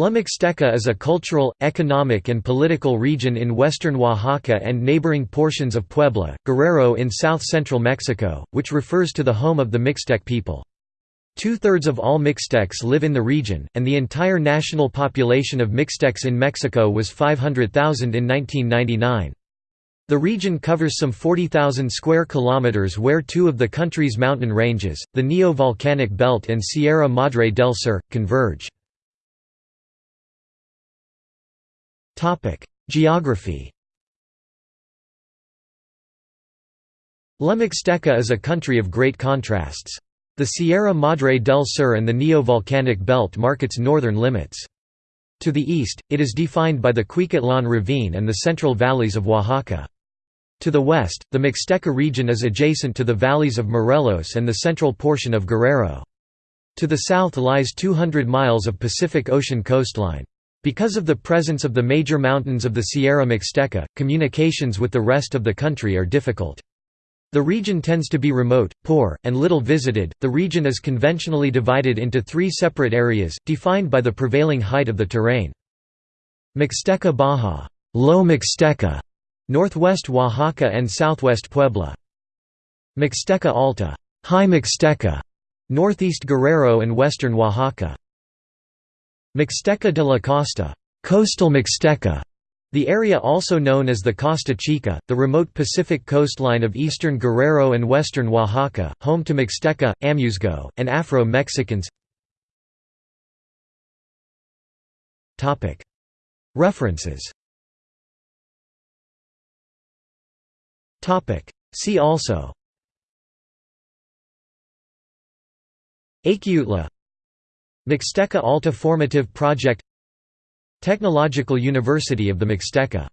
La Mixteca is a cultural, economic and political region in western Oaxaca and neighboring portions of Puebla, Guerrero in south-central Mexico, which refers to the home of the Mixtec people. Two-thirds of all Mixtecs live in the region, and the entire national population of Mixtecs in Mexico was 500,000 in 1999. The region covers some 40,000 square kilometers where two of the country's mountain ranges, the Neo-Volcanic Belt and Sierra Madre del Sur, converge. Geography La Mixteca is a country of great contrasts. The Sierra Madre del Sur and the Neo-Volcanic Belt mark its northern limits. To the east, it is defined by the Cuicatlan Ravine and the central valleys of Oaxaca. To the west, the Mixteca region is adjacent to the valleys of Morelos and the central portion of Guerrero. To the south lies 200 miles of Pacific Ocean coastline. Because of the presence of the major mountains of the Sierra Mixteca, communications with the rest of the country are difficult. The region tends to be remote, poor, and little visited. The region is conventionally divided into three separate areas, defined by the prevailing height of the terrain. Mixteca Baja, Low Mixteca, northwest Oaxaca and southwest Puebla. Mixteca Alta, High Mixteca, northeast Guerrero and western Oaxaca. Mixteca de la Costa coastal Mixteca", the area also known as the Costa Chica, the remote Pacific coastline of eastern Guerrero and western Oaxaca, home to Mixteca, Amuzgo, and Afro-Mexicans. References. See also. Achiutla Mixteca Alta Formative Project Technological University of the Mixteca